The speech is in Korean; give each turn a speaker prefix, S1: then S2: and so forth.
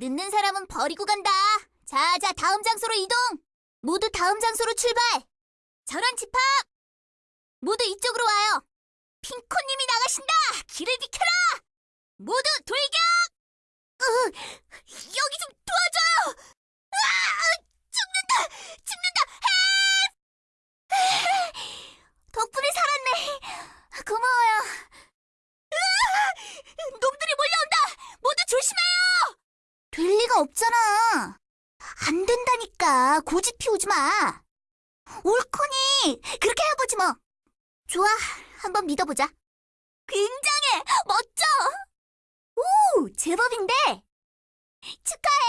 S1: 늦는 사람은 버리고 간다. 자, 자, 다음 장소로 이동. 모두 다음 장소로 출발. 저런 집합. 모두 이쪽으로 와요. 핑코님이 나가신다. 길을 비켜라. 모두 돌격. 으, 여기 좀 도와줘요. 아, 죽는다, 죽는다. 헬! 덕분에 살았네. 고마워요. 으아! 놈들이 몰려온다. 모두 조심해요. 될 리가 없잖아. 안 된다니까. 고집 피우지 마. 옳거니. 그렇게 해보지 뭐. 좋아. 한번 믿어보자. 굉장해. 멋져. 오, 제법인데. 축하해.